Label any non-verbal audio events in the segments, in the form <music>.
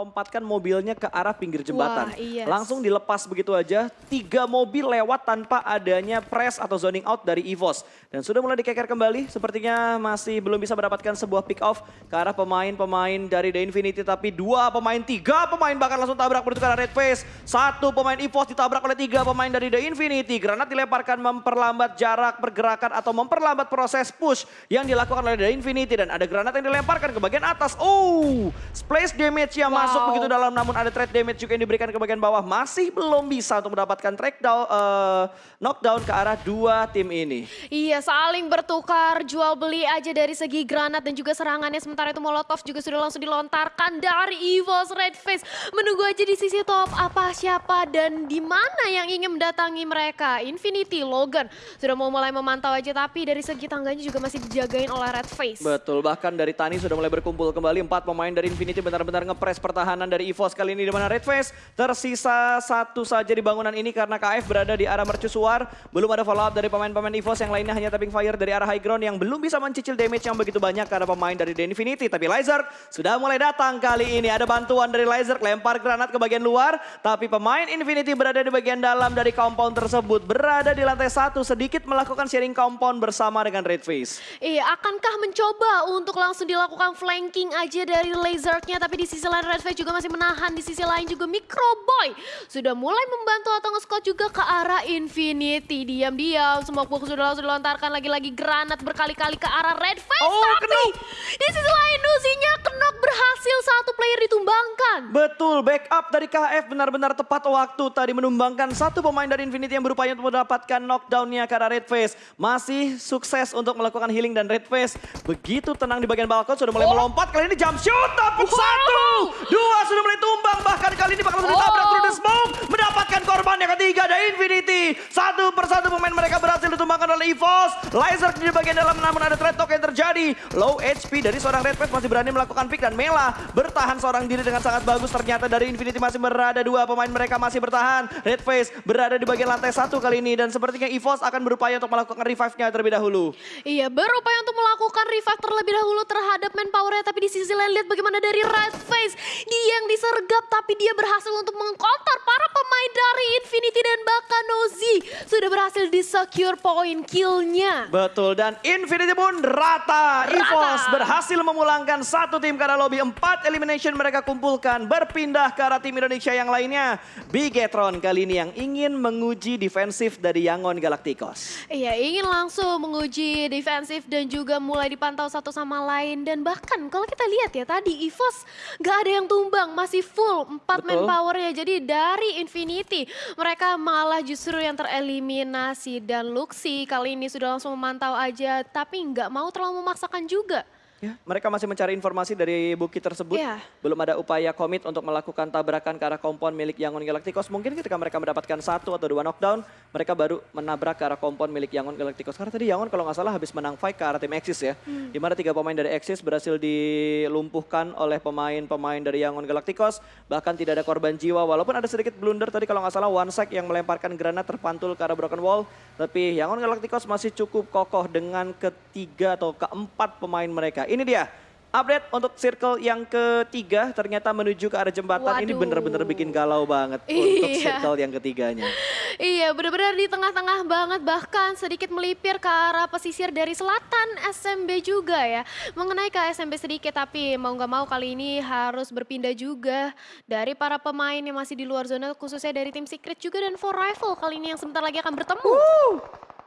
melompatkan mobilnya ke arah pinggir jembatan. Wah, yes. Langsung dilepas begitu aja, tiga mobil lewat tanpa adanya press atau zoning out dari EVOS. Dan sudah mulai dikeker kembali, sepertinya masih belum bisa mendapatkan sebuah pick off ke arah pemain-pemain dari The Infinity. Tapi dua pemain, tiga pemain bahkan langsung tabrak menuju ke arah Red Face. Satu pemain EVOS ditabrak oleh tiga pemain dari The Infinity. Granat dilemparkan memperlambat jarak pergerakan atau memperlambat proses push yang dilakukan oleh The Infinity. Dan ada granat yang dilemparkan ke bagian atas. Oh, splash damage yang Wow. Masuk begitu dalam namun ada trade damage juga yang diberikan ke bagian bawah. Masih belum bisa untuk mendapatkan track down, eh, knockdown ke arah dua tim ini. Iya, saling bertukar, jual beli aja dari segi granat dan juga serangannya. Sementara itu Molotov juga sudah langsung dilontarkan dari EVOS Red Face. Menunggu aja di sisi top apa, siapa, dan di mana yang ingin mendatangi mereka. Infinity, Logan sudah mau mulai memantau aja, tapi dari segi tangganya juga masih dijagain oleh Red Face. Betul, bahkan dari Tani sudah mulai berkumpul kembali. Empat pemain dari Infinity benar-benar ngepres pertahanan dari EVOS kali ini di mana Red Face tersisa satu saja di bangunan ini karena KF berada di arah mercusuar. Belum ada follow up dari pemain-pemain EVOS yang lainnya hanya tapping fire dari arah high ground yang belum bisa mencicil damage yang begitu banyak karena pemain dari The Infinity. Tapi Lizard sudah mulai datang kali ini. Ada bantuan dari Lizard, lempar granat ke bagian luar. Tapi pemain Infinity berada di bagian dalam dari compound tersebut. Berada di lantai satu sedikit melakukan sharing compound bersama dengan Red Face. Iya, akankah mencoba untuk langsung dilakukan flanking aja dari lasernya, tapi di sisi lain Red juga masih menahan, di sisi lain juga Microboy sudah mulai membantu atau nge-scout juga ke arah Infinity. Diam-diam, semua box sudah langsung dilontarkan lagi-lagi granat berkali-kali ke arah Red Face, Oh, tapi kenok. di sisi lain Nuzinya kenok berhasil satu player ditumbangkan. Betul, backup dari KF benar-benar tepat waktu tadi menumbangkan satu pemain dari Infinity yang berupaya untuk mendapatkan knockdownnya ke arah Red Face. Masih sukses untuk melakukan healing dan Red Face begitu tenang di bagian balkon sudah mulai Oh. melompat. Kali ini jump shoot, tapi Wow. satu, dua sudah mulai tumbang. Bahkan kali ini bakal ditabrak Oh. through the smoke. Mendapatkan korban yang ketiga dari Infinity. Satu persatu pemain mereka berhasil ditumbangkan oleh EVOS. Laser di bagian dalam namun ada threat talk yang terjadi. Low HP dari seorang Red masih berani melakukan pick dan Mela bertahan seorang diri dengan sangat bagus. Ternyata dari Infinity masih berada dua pemain mereka masih bertahan. Red Face berada di bagian lantai satu kali ini dan sepertinya EVOS akan berupaya untuk melakukan revive-nya terlebih dahulu. Iya, berupaya untuk melakukan revive terlebih dahulu terhadap manpower-nya. Tapi di sisi lain lihat bagaimana dari Red Face. Dia yang disergap tapi dia berhasil untuk mengkonter para pemain dari Infinity dan bahkan Nozi. Sudah berhasil di secure point kill-nya. Betul dan Infinity pun rata. EVOS berhasil memulangkan satu tim ke arah lobby. Empat elimination mereka kumpulkan berpindah ke arah tim Indonesia yang lainnya. Bigetron kali ini yang ingin menguji defensif dari Yangon Galacticos. Iya, ingin langsung menguji defensif dan juga mulai dipantau satu sama lain. Dan bahkan kalau kita lihat ya tadi EVOS gak ada yang tumbang, masih full 4 Betul. manpowernya. Jadi dari Infinity mereka malah justru yang tereliminasi. Dan Luxi kali ini sudah langsung memantau aja tapi nggak mau terlalu memaksakan juga. Ya, mereka masih mencari informasi dari bukit tersebut. Iya. Belum ada upaya komit untuk melakukan tabrakan ke arah kompon milik Yangon Galacticos. Mungkin ketika mereka mendapatkan satu atau dua knockdown, mereka baru menabrak ke arah kompon milik Yangon Galacticos. Karena tadi Yangon kalau nggak salah habis menang fight ke arah tim Axis ya. Di mana tiga pemain dari Axis berhasil dilumpuhkan oleh pemain-pemain dari Yangon Galacticos. Bahkan tidak ada korban jiwa. Walaupun ada sedikit blunder tadi kalau nggak salah One Sek yang melemparkan granat terpantul ke arah Broken Wall. Tapi Yangon Galacticos masih cukup kokoh dengan ketiga atau keempat pemain mereka. Ini dia update untuk circle yang ketiga ternyata menuju ke arah jembatan ini Waduh. bener-bener bikin galau banget untuk Iya. circle yang ketiganya. Iya, benar-benar di tengah-tengah banget bahkan sedikit melipir ke arah pesisir dari selatan SMB juga ya. Mengenai ke SMB sedikit tapi mau nggak mau kali ini harus berpindah juga dari para pemain yang masih di luar zona khususnya dari tim Secret juga dan For Rival kali ini yang sebentar lagi akan bertemu.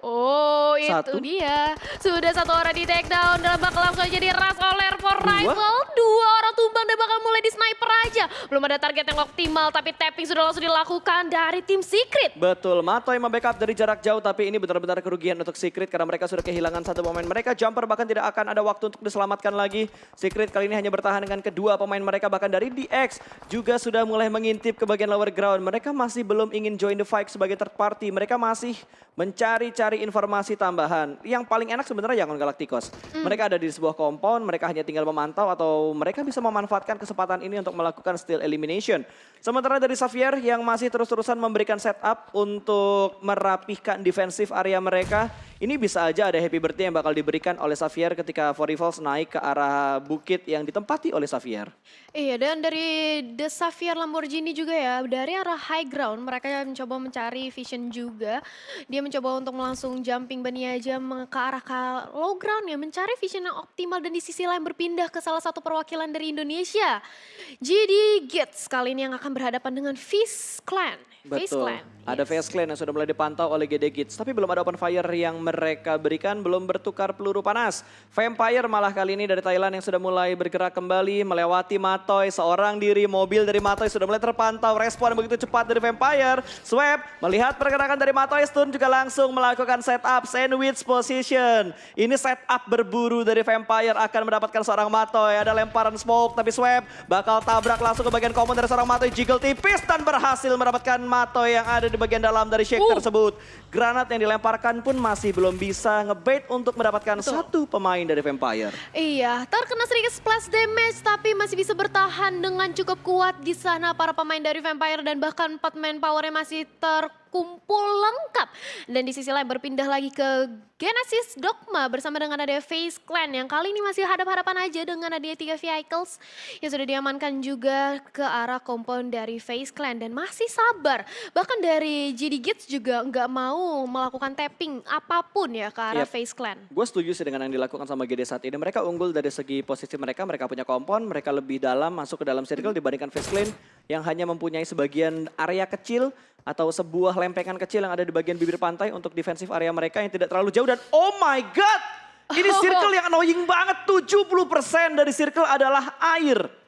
Oh, itu Satu. dia. Sudah satu orang di take down dan bakal langsung aja diras oleh For. Rival. Dua orang tumbang dan bakal mulai di sniper aja. Belum ada target yang optimal tapi tapping sudah langsung dilakukan dari tim Secret. Betul, Matoy membackup dari jarak jauh tapi ini benar-benar kerugian untuk Secret karena mereka sudah kehilangan satu pemain mereka. Jumper bahkan tidak akan ada waktu untuk diselamatkan lagi. Secret kali ini hanya bertahan dengan kedua pemain mereka bahkan dari DX juga sudah mulai mengintip ke bagian lower ground. Mereka masih belum ingin join the fight sebagai third party. Mereka masih mencari-cari informasi tambahan. Yang paling enak sebenarnya Yangon Galacticos. Mereka ada di sebuah compound, mereka hanya tinggal memantau atau mereka bisa memanfaatkan kesempatan ini untuk melakukan steal elimination. Sementara dari Xavier yang masih terus-terusan memberikan setup untuk merapihkan defensif area mereka. Ini bisa aja ada happy birthday yang bakal diberikan oleh Xavier ketika For Rivals naik ke arah bukit yang ditempati oleh Xavier. Iya, dan dari The Xavier Lamborghini juga ya, dari arah high ground mereka mencoba mencari vision juga. Dia mencoba untuk langsung jumping bunny aja ke arah ke low ground ya, mencari vision yang optimal dan di sisi lain berpindah ke salah satu perwakilan dari Indonesia. GD Gits kali ini yang akan berhadapan dengan Fizz Clan. Fizz Betul. Clan. Ada yes. Face Clan yang sudah mulai dipantau oleh GD Gits. Tapi belum ada open fire yang mereka berikan, belum bertukar peluru panas. Vampire malah kali ini dari Thailand yang sudah mulai bergerak kembali, melewati Matoy. Seorang diri mobil dari Matoy sudah mulai terpantau. Respon begitu cepat dari Vampire. Swap melihat pergerakan dari Matoy, Stun juga langsung melakukan setup sandwich position. Ini setup berburu dari Vampire akan mendapatkan seorang Matoy. Ada lemparan smoke, tapi Swap bakal tabrak langsung ke bagian common dari seorang Matoy. Jiggle tipis dan berhasil mendapatkan Matoy yang ada di bagian dalam dari shake Uh. tersebut. Granat yang dilemparkan pun masih belum bisa ngebait untuk mendapatkan Betul. satu pemain dari Vampire. Iya, terkena sedikit splash damage tapi masih bisa bertahan dengan cukup kuat di sana para pemain dari Vampire dan bahkan empat man powernya masih terkumpul lengkap. Dan di sisi lain berpindah lagi ke Genesis Dogma bersama dengan ada Face Clan yang kali ini masih hadap-hadapan aja dengan ada tiga vehicles yang sudah diamankan juga ke arah kompon dari Face Clan dan masih sabar. Bahkan dari GD Gits juga nggak mau melakukan tapping apa pun ya ke arah Yep. Face Clan. Gue setuju sih dengan yang dilakukan sama GD saat ini. Mereka unggul dari segi posisi mereka, mereka punya kompon, mereka lebih dalam masuk ke dalam circle dibandingkan Face Clan yang hanya mempunyai sebagian area kecil atau sebuah lempengan kecil yang ada di bagian bibir pantai untuk defensif area mereka yang tidak terlalu jauh dan oh my god! Ini <laughs> circle yang annoying banget, 70% dari circle adalah air.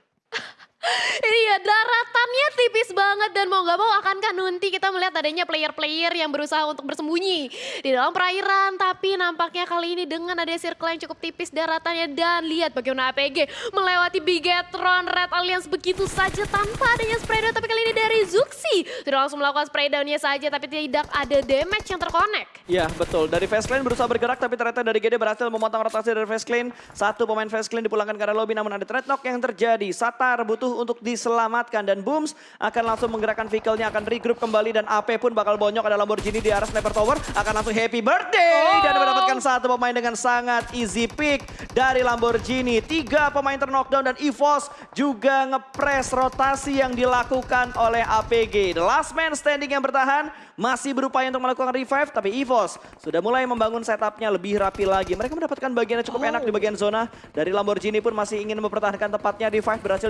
Iya, daratannya tipis banget dan mau gak mau akankah nanti kita melihat adanya player-player yang berusaha untuk bersembunyi di dalam perairan. Tapi nampaknya kali ini dengan ada circle yang cukup tipis daratannya dan lihat bagaimana APG melewati Bigetron Red Alliance begitu saja tanpa adanya spray down. Tapi kali ini dari Zuxi sudah langsung melakukan spray downnya saja tapi tidak ada damage yang terkonek. Ya betul, dari Fast Lane berusaha bergerak tapi ternyata dari GD berhasil memotong rotasi dari Fast Lane. Satu pemain Fast Lane dipulangkan ke arah lobby namun ada trade knock yang terjadi. Satar butuh untuk diselamatkan dan Booms akan langsung menggerakkan vehicle-nya akan regroup kembali dan AP pun bakal bonyok ada Lamborghini di arah Sniper Tower akan langsung happy birthday Oh. dan mendapatkan satu pemain dengan sangat easy pick dari Lamborghini. Tiga pemain terknockdown dan EVOS juga ngepres rotasi yang dilakukan oleh APG. The last man standing yang bertahan masih berupaya untuk melakukan revive tapi EVOS sudah mulai membangun setupnya lebih rapi lagi. Mereka mendapatkan bagian yang cukup enak di bagian zona. Dari Lamborghini pun masih ingin mempertahankan tempatnya. Revive berhasil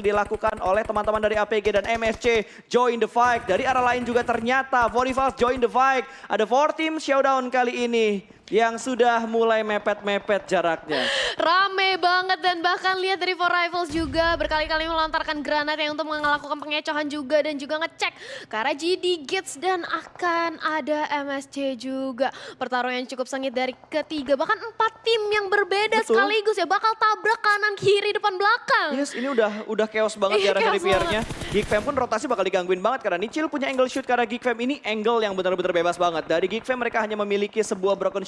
dilakukan oleh teman-teman dari APG dan MSC join the fight. Dari arah lain juga ternyata Vorivals join the fight. Ada four team showdown kali ini yang sudah mulai mepet-mepet jaraknya. Rame banget dan bahkan lihat dari Four Rivals juga berkali-kali melontarkan granat yang untuk melakukan pengecohan juga dan juga ngecek arah GD Gits dan akan ada MSC juga. Pertarungan yang cukup sengit dari ketiga bahkan empat tim yang berbeda Betul. sekaligus ya bakal tabrak kanan kiri depan belakang. Yes, ini udah udah chaos banget Iya, di arah chaos Rivier-nya. Geek Fam pun rotasi bakal digangguin banget karena Nichil punya angle shoot karena Geek Fam ini angle yang benar-benar bebas banget. Dari Geek Fam mereka hanya memiliki sebuah broken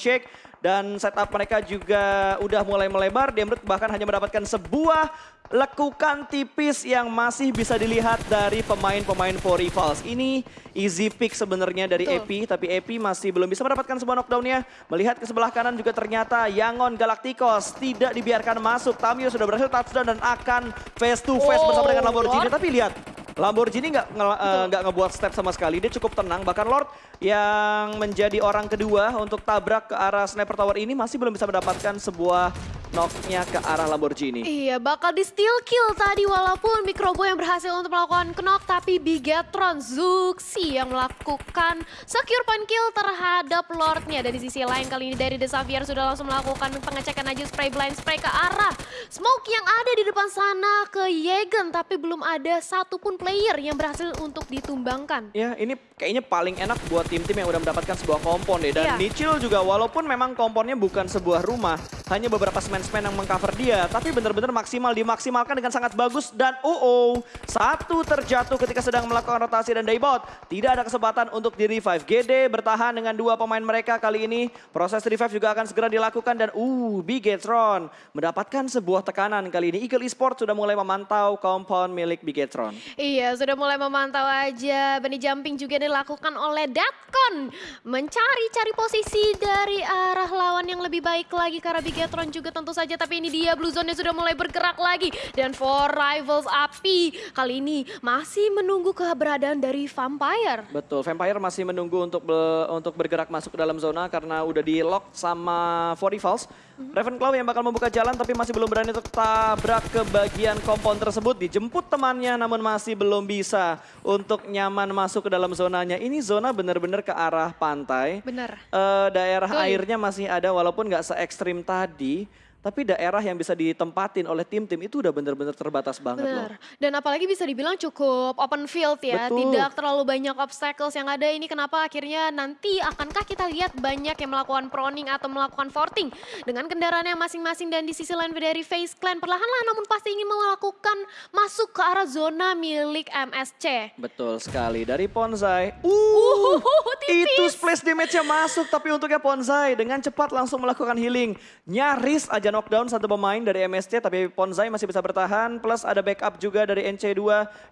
dan setup mereka juga udah mulai melebar. Demrut bahkan hanya mendapatkan sebuah lekukan tipis yang masih bisa dilihat dari pemain-pemain for rivals. Ini easy pick sebenarnya dari Betul. Epi, tapi Epi masih belum bisa mendapatkan sebuah knockdown-nya. Melihat ke sebelah kanan juga ternyata Yangon Galacticos tidak dibiarkan masuk. Tamio sudah berhasil touchdown dan akan face to face Oh, bersama dengan Lamborghini. Lord. Tapi lihat, Lamborghini nggak nge- eh, nggak ngebuat step sama sekali. Dia cukup tenang. Bahkan Lord yang menjadi orang kedua untuk tabrak ke arah Sniper Tower ini masih belum bisa mendapatkan sebuah knock-nya ke arah Lamborghini. Iya, bakal di steal kill tadi walaupun Mikrobo yang berhasil untuk melakukan knock tapi Bigetron Zuxi yang melakukan secure point kill terhadap Lordnya. Dan di sisi lain kali ini dari The Xavier sudah langsung melakukan pengecekan aja spray blind spray ke arah smoke yang ada di depan sana ke Yegen tapi belum ada satupun player yang berhasil untuk ditumbangkan. Ya, ini kayaknya paling enak buat tim-tim yang udah mendapatkan sebuah kompon deh. Dan Iya. Nichil juga walaupun memang komponnya bukan sebuah rumah, hanya beberapa semen-semen yang mengcover dia. Tapi benar-benar maksimal dimaksimalkan dengan sangat bagus. Dan oh, oh satu terjatuh ketika sedang melakukan rotasi dan daybot. Tidak ada kesempatan untuk di revive. GD bertahan dengan dua pemain mereka kali ini. Proses revive juga akan segera dilakukan dan uh, Bigetron mendapatkan sebuah tekanan kali ini. Eagle Esports sudah mulai memantau compound milik Bigetron. Iya, sudah mulai memantau aja. Bunny jumping juga dilakukan oleh Datkon. Mencari-cari posisi dari arah lawan yang lebih baik lagi karena Bigetron juga tentu saja. Tapi ini dia Blue Zone sudah mulai bergerak lagi. Dan for Rivals Api kali ini masih menunggu keberadaan dari Vampire. Betul, Vampire masih menunggu untuk be untuk bergerak masuk ke dalam zona karena udah di lock sama For Rivals. Ravenclaw yang bakal membuka jalan tapi masih belum berani untuk tabrak ke bagian kompon tersebut. Dijemput temannya namun masih belum bisa untuk nyaman masuk ke dalam zonanya. Ini zona benar-benar ke arah pantai. Benar. Eh, daerah Betul. airnya masih ada walaupun nggak se ekstrim tadi. Tapi daerah yang bisa ditempatin oleh tim-tim itu udah benar-benar terbatas banget loh. Benar. Dan apalagi bisa dibilang cukup open field ya. Betul. Tidak terlalu banyak obstacles yang ada. Ini kenapa akhirnya nanti akankah kita lihat banyak yang melakukan proning atau melakukan forting dengan kendaraannya masing-masing dan di sisi lain dari Face Clan perlahan-lahan namun pasti ingin melakukan masuk ke arah zona milik MSC. Betul sekali dari Ponzai. Uh, tipis. itu splash damage-nya masuk tapi untuknya Ponzai dengan cepat langsung melakukan healing. Nyaris aja knockdown satu pemain dari MSC tapi Ponzai masih bisa bertahan plus ada backup juga dari NC2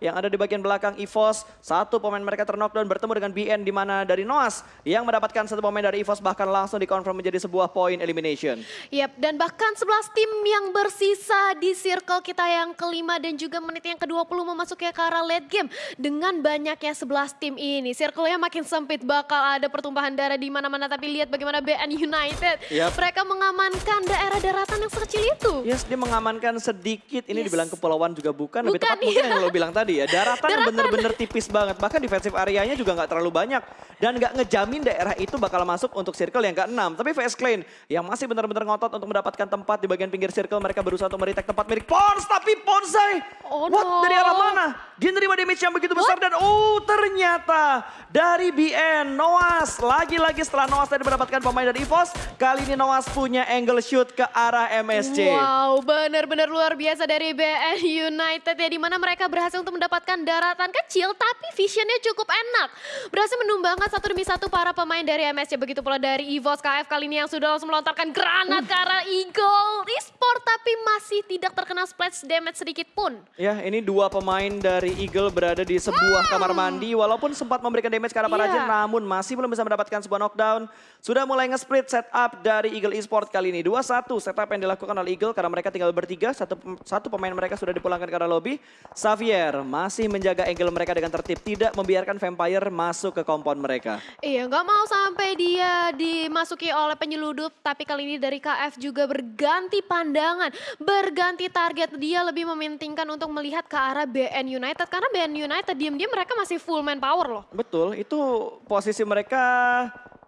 yang ada di bagian belakang EVOS. Satu pemain mereka terknockdown bertemu dengan BN di mana dari Noas yang mendapatkan satu pemain dari EVOS bahkan langsung dikonfirm menjadi sebuah point elimination. Yap, dan bahkan 11 tim yang bersisa di circle kita yang kelima dan juga menit yang ke-20 memasuki ke arah late game. Dengan banyaknya 11 tim ini, circle-nya makin sempit bakal ada pertumpahan darah di mana-mana. Tapi lihat bagaimana BN United, Yap. mereka mengamankan daerah daratan yang sekecil itu. Yes, dia mengamankan sedikit. Ini Yes. dibilang kepulauan juga bukan. Lebih Bukan, tepat mungkin iya. yang lo bilang tadi ya. Daratan, Daratan. bener-bener tipis banget. Bahkan defensive areanya juga nggak terlalu banyak. Dan nggak ngejamin daerah itu bakal masuk untuk circle yang ke-6. Tapi VS Clan yang masih benar-benar ngotot untuk mendapatkan tempat di bagian pinggir circle. Mereka berusaha untuk meretek tempat milik Pons. Tapi Ponsai, Oh, what? no. Dari arah mana? Dia nerima damage yang begitu besar. Dan oh ternyata dari BN, Noas. Lagi-lagi setelah Noas tadi mendapatkan pemain dari EVOS. Kali ini Noas punya angle shoot ke arah MSC. Wow, benar-benar luar biasa dari BN United ya. Di mana mereka berhasil untuk mendapatkan daratan kecil tapi visionnya cukup enak. Berhasil menumbangkan satu demi satu para pemain dari MSC. Begitu pula dari EVOS KF kali ini yang sudah langsung melontarkan granat ke arah Eagle. Esport tapi masih tidak terkena splash damage sedikit pun. Ya, ini dua pemain dari Eagle berada di sebuah kamar mandi. Walaupun sempat memberikan damage ke arah para Hmm. Jin, namun masih belum bisa mendapatkan sebuah knockdown. Sudah mulai nge-split setup dari Eagle Esport kali ini. 2-1 setup yang dilakukan oleh Eagle karena mereka tinggal bertiga. Satu, satu pemain mereka sudah dipulangkan ke arah lobby. Xavier masih menjaga angle mereka dengan tertib. Tidak membiarkan Vampire masuk ke kompon mereka. Iya, nggak mau sampai dia dimasuki oleh penyeludup. Tapi kali ini dari KF juga berganti pandangan, berganti target. Dia lebih mementingkan untuk melihat ke arah BN United. Karena BN United diam-diam mereka masih full manpower loh. Betul, itu posisi mereka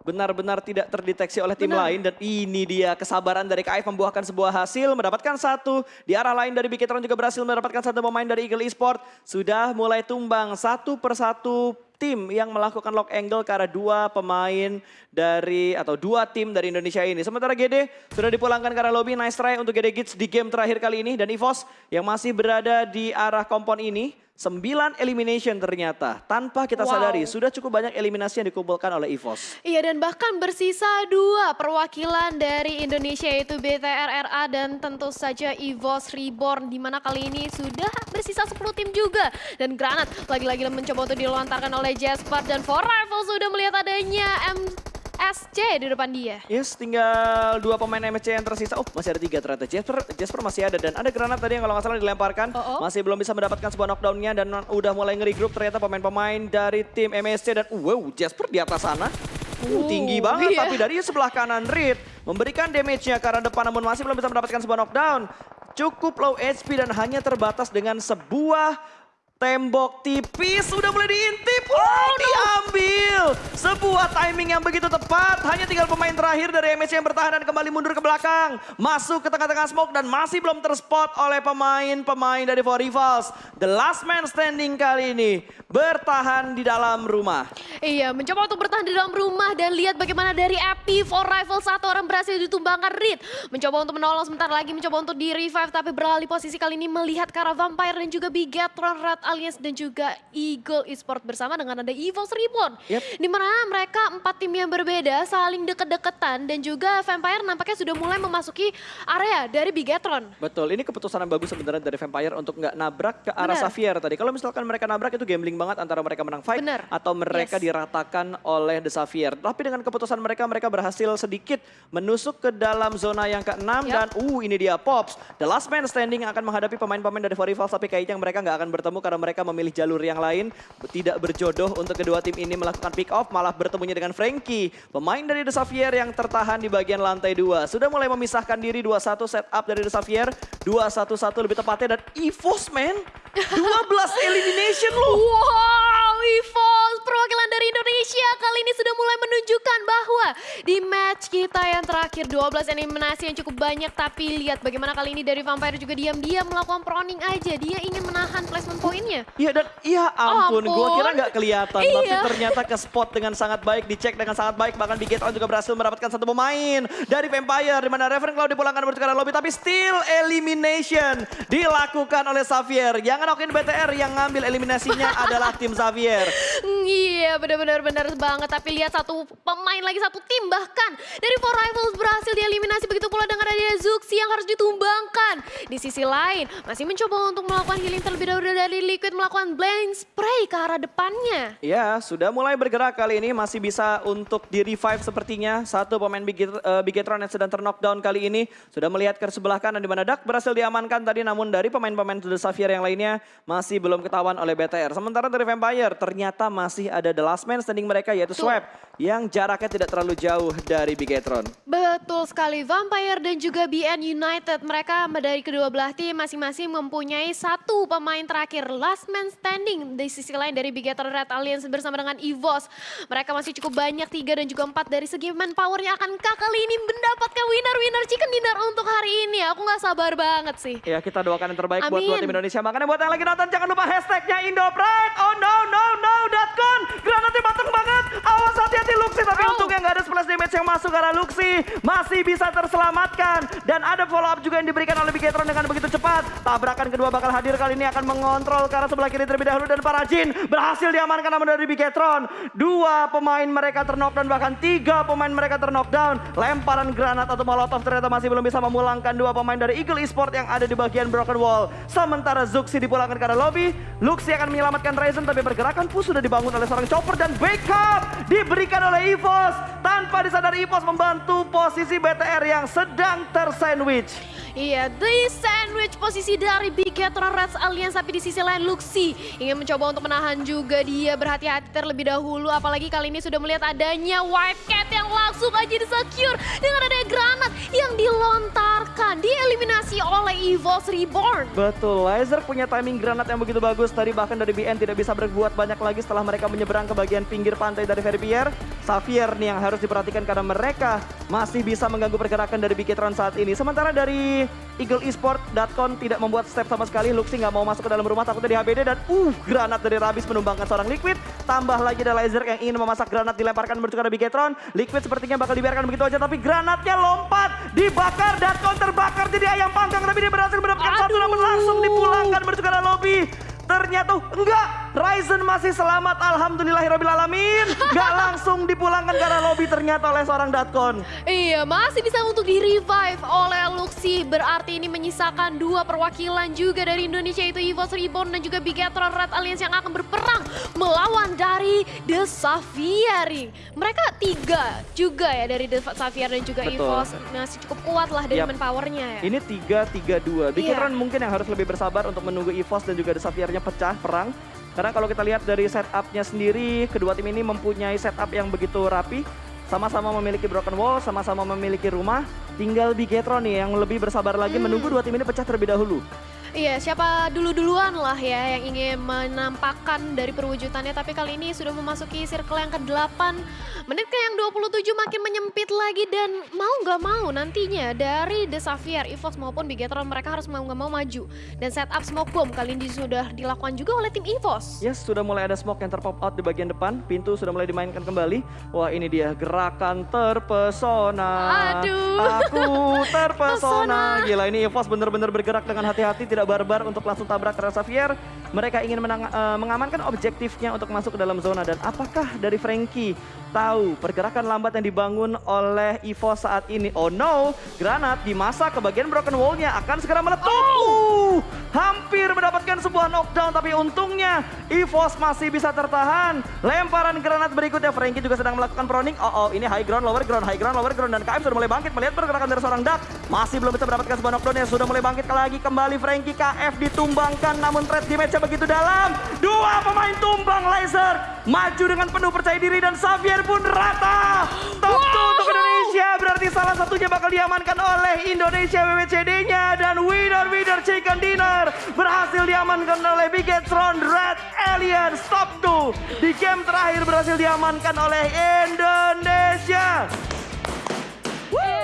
benar-benar tidak terdeteksi oleh tim Benar. lain dan ini dia kesabaran dari KF membuahkan sebuah hasil mendapatkan satu di arah lain dari Bikitron juga berhasil mendapatkan satu pemain dari Eagle Esport sudah mulai tumbang satu persatu tim yang melakukan lock angle ke arah dua pemain dari atau dua tim dari Indonesia ini. Sementara GD sudah dipulangkan ke arah lobby. Nice try untuk GD Gits di game terakhir kali ini dan EVOS yang masih berada di arah kompon ini. Sembilan elimination ternyata. Tanpa kita Wow. sadari sudah cukup banyak eliminasi yang dikumpulkan oleh EVOS. Iya dan bahkan bersisa dua perwakilan dari Indonesia yaitu BTRRA dan tentu saja EVOS Reborn di mana kali ini sudah bersisa 10 tim juga dan granat lagi-lagi mencoba untuk dilontarkan oleh Jasper dan For Rifle sudah melihat adanya MSC di depan dia. Yes, tinggal dua pemain MSC yang tersisa. Oh, masih ada tiga ternyata. Jasper, Jasper masih ada dan ada granat tadi yang kalau nggak salah dilemparkan. Oh, oh. Masih belum bisa mendapatkan sebuah knockdown-nya dan udah mulai ngeri-group ternyata pemain-pemain dari tim MSC dan wow, Jasper di atas sana. Uh, tinggi banget iya. tapi dari sebelah kanan Reed memberikan damage-nya arah depan namun masih belum bisa mendapatkan sebuah knockdown. Cukup low HP dan hanya terbatas dengan sebuah Tembok tipis sudah mulai diintip. Oh, diambil. Sebuah timing yang begitu tepat. Hanya tinggal pemain terakhir dari MSC yang bertahan dan kembali mundur ke belakang. Masuk ke tengah-tengah smoke dan masih belum terspot oleh pemain-pemain dari For Rivals. The last man standing kali ini bertahan di dalam rumah. Iya, mencoba untuk bertahan di dalam rumah dan lihat bagaimana dari Epi for Rival satu orang berhasil ditumbangkan Reed. Mencoba untuk menolong sebentar lagi, mencoba untuk di revive tapi beralih posisi kali ini melihat ke arah Vampire dan juga Bigatron, Red Alliance dan juga Eagle Esport bersama dengan ada EVOS Reborn. Yep. Di mana mereka empat tim yang berbeda saling deket-deketan dan juga Vampire nampaknya sudah mulai memasuki area dari Bigatron. Betul, ini keputusan yang bagus sebenarnya dari Vampire untuk nggak nabrak ke arah. Xavier tadi. Kalau misalkan mereka nabrak itu gambling banget antara mereka menang fight Benar. atau mereka Yes. diratakan oleh The Xavier. Tapi dengan keputusan mereka, mereka berhasil sedikit menusuk ke dalam zona yang keenam Yap. dan uh ini dia Pops. The last man standing akan menghadapi pemain-pemain dari For Rivals tapi kayaknya mereka nggak akan bertemu karena mereka memilih jalur yang lain. Tidak berjodoh untuk kedua tim ini melakukan pick off malah bertemunya dengan Frankie. Pemain dari The Xavier yang tertahan di bagian lantai 2. Sudah mulai memisahkan diri 2-1 setup dari The Xavier. 2-1-1 lebih tepatnya dan EVOS man. <laughs> 12 elimination loh. Wow, di match kita yang terakhir 12 eliminasi yang cukup banyak tapi lihat bagaimana kali ini dari Vampire juga diam-diam melakukan proning aja. Dia ingin menahan placement poinnya. Iya dan iya ampun, Ampun. gua kira nggak kelihatan, tapi Iya. ternyata ke spot dengan sangat baik, dicek dengan sangat baik, bahkan Bigetron juga berhasil mendapatkan satu pemain dari Vampire, di mana Reverend Cloud dipulangkan arah lobby, tapi still elimination dilakukan oleh Xavier. Yang ngenokin BTR yang ngambil eliminasinya <laughs> adalah tim Xavier. Iya benar-benar benar banget tapi lihat satu pemain lagi satu tim bahkan dari Four Rivals berhasil dieliminasi begitu pula dengan ada Zuxi yang harus ditumbangkan. Di sisi lain masih mencoba untuk melakukan healing terlebih dahulu dari Liquid melakukan blind spray ke arah depannya. Ya, sudah mulai bergerak kali ini masih bisa untuk di revive sepertinya. Satu pemain Biget- eh, Bigetron yang sedang terknockdown kali ini sudah melihat ke sebelah kanan di mana Dak berhasil diamankan tadi namun dari pemain-pemain The Xavier yang lainnya masih belum ketahuan oleh BTR. Sementara dari Vampire ternyata masih ada the last man standing mereka yaitu. Swap yang jaraknya tidak terlalu jauh dari Bigetron. Betul sekali, Vampire dan juga BN United. Mereka dari kedua belah tim masing-masing mempunyai satu pemain terakhir. Last man standing di sisi lain dari Bigator Red Alliance bersama dengan EVOS. Mereka masih cukup banyak, tiga dan juga empat dari segi manpowernya. Akankah kali ini mendapatkan winner-winner chicken dinner untuk hari ini? Aku nggak sabar banget sih. Ya kita doakan yang terbaik buat dua Amin. tim Indonesia. Makanya buat yang lagi nonton jangan lupa hashtagnya Indopride. Oh no no no dot com. Granatnya mateng banget. Awas hati-hati Luxi. Tapi Oh. untungnya nggak ada splash damage yang masuk karena Luxi masih bisa terselamatkan. Dan ada follow up juga yang diberikan oleh Bigetron dengan begitu cepat. Tabrakan kedua bakal hadir kali ini akan mengontrol ke arah sebelah kiri terlebih dahulu. Dan para Jin berhasil diamankan namun dari Bigetron. Dua pemain mereka terknockdown bahkan tiga pemain mereka terknockdown. Lemparan granat atau molotov ternyata masih belum bisa memulangkan dua pemain dari Eagle Esport yang ada di bagian Broken Wall. Sementara Zuxi dipulangkan ke arah lobby. Luxi akan menyelamatkan Ryzen tapi pergerakan Fu sudah dibangun oleh seorang chopper dan diberikan oleh EVOS. Tanpa disadari EVOS membantu posisi BTR yang sedang tersandwich. Iya, the sandwich posisi dari Bigatron Reds Alliance tapi di sisi lain Luxi ingin mencoba untuk menahan juga dia berhati-hati terlebih dahulu apalagi kali ini sudah melihat adanya White Cat yang langsung aja disecure dengan ada granat yang dilontarkan dieliminasi oleh EVOS Reborn. Betul, Laser punya timing granat yang begitu bagus. Tadi bahkan dari BN tidak bisa berbuat banyak lagi setelah mereka menyeberang ke bagian pinggir pantai dari Verbier. Xavier nih yang harus diperhatikan karena mereka masih bisa mengganggu pergerakan dari Bigetron saat ini. Sementara dari EagleEsport.com tidak membuat step sama sekali. Luxi nggak mau masuk ke dalam rumah takutnya di HBD dan uh granat dari Rabis menumbangkan seorang Liquid. Tambah lagi ada Laser yang ingin memasak granat dilemparkan menuju ke arah Bigetron. Liquid sepertinya bakal dibiarkan begitu aja tapi granatnya lompat dibakar dan terbakar jadi ayam panggang tapi dia berhasil mendapatkan satu namun langsung dipulangkan menuju ke lobby. Ternyata enggak, Ryzen masih selamat alhamdulillahirobbilalamin. Enggak <laughs> langsung dipulangkan ke arah lobby ternyata oleh seorang Datkon. Iya, masih bisa untuk di-revive oleh Luxi. Berarti ini menyisakan dua perwakilan juga dari Indonesia yaitu EVOS Reborn dan juga Bigatron Red Alliance yang akan berperang melawan dari The Xavier. Mereka tiga juga ya dari The Xavier dan juga Betul. EVOS. Masih cukup kuat lah dari Yap. manpowernya ya. Ini 3-3-2. Bigetron Iya. mungkin yang harus lebih bersabar untuk menunggu EVOS dan juga The Xaviernya pecah perang. Karena kalau kita lihat dari setupnya sendiri, kedua tim ini mempunyai setup yang begitu rapi. Sama-sama memiliki broken wall, sama-sama memiliki rumah. Tinggal Bigetron nih yang lebih bersabar lagi Hmm. menunggu dua tim ini pecah terlebih dahulu. Iya, siapa dulu-duluan lah ya yang ingin menampakkan dari perwujudannya. Tapi kali ini sudah memasuki circle yang ke-8. Menit ke yang 27 makin menyempit lagi. Dan mau nggak mau nantinya dari The Xavier, EVOS maupun Bigetron mereka harus mau nggak mau maju. Dan setup smoke bomb kali ini sudah dilakukan juga oleh tim EVOS. Yes, sudah mulai ada smoke yang terpop out di bagian depan. Pintu sudah mulai dimainkan kembali. Wah, ini dia gerakan terpesona. Aduh. Aku <laughs> terpesona. Pesona. Gila, ini EVOS benar-benar bergerak dengan hati-hati, tidak barbar untuk langsung tabrak Terra Xavier. Mereka ingin menang- eh, mengamankan objektifnya untuk masuk ke dalam zona. Dan apakah dari Frankie tahu pergerakan lambat yang dibangun oleh EVOS saat ini? Oh no, granat dimasak ke bagian broken wall-nya akan segera meletup. Uh, hampir mendapatkan sebuah knockdown tapi untungnya EVOS masih bisa tertahan. Lemparan granat berikutnya Frankie juga sedang melakukan proning. Oh, oh ini high ground, lower ground, high ground, lower ground dan KM sudah mulai bangkit melihat pergerakan dari seorang Duck. Masih belum bisa mendapatkan sebuah knockdown yang sudah mulai bangkit lagi kembali Frankie KF ditumbangkan namun threat damage-nya begitu dalam. Dua pemain tumbang laser maju dengan penuh percaya diri dan Xavier pun rata. Top 2 untuk Indonesia. Berarti salah satunya bakal diamankan oleh Indonesia WWCD-nya dan winner winner chicken dinner. Berhasil diamankan oleh Bigetron Red Alien. Top 2 di game terakhir berhasil diamankan oleh Indonesia. Woo!